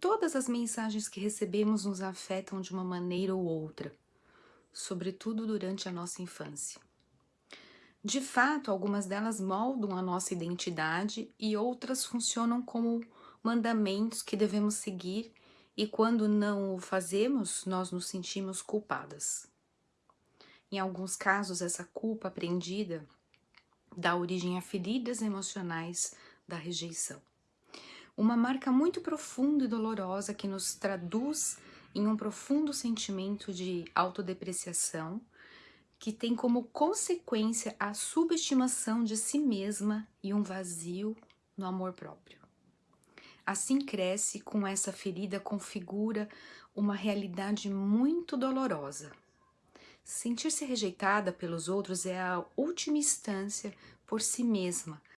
Todas as mensagens que recebemos nos afetam de uma maneira ou outra, sobretudo durante a nossa infância. De fato, algumas delas moldam a nossa identidade e outras funcionam como mandamentos que devemos seguir e quando não o fazemos, nós nos sentimos culpadas. Em alguns casos, essa culpa aprendida dá origem a feridas emocionais da rejeição. Uma marca muito profunda e dolorosa que nos traduz em um profundo sentimento de autodepreciação, que tem como consequência a subestimação de si mesma e um vazio no amor próprio. Assim cresce com essa ferida configura uma realidade muito dolorosa. Sentir-se rejeitada pelos outros é a última instância por si mesma,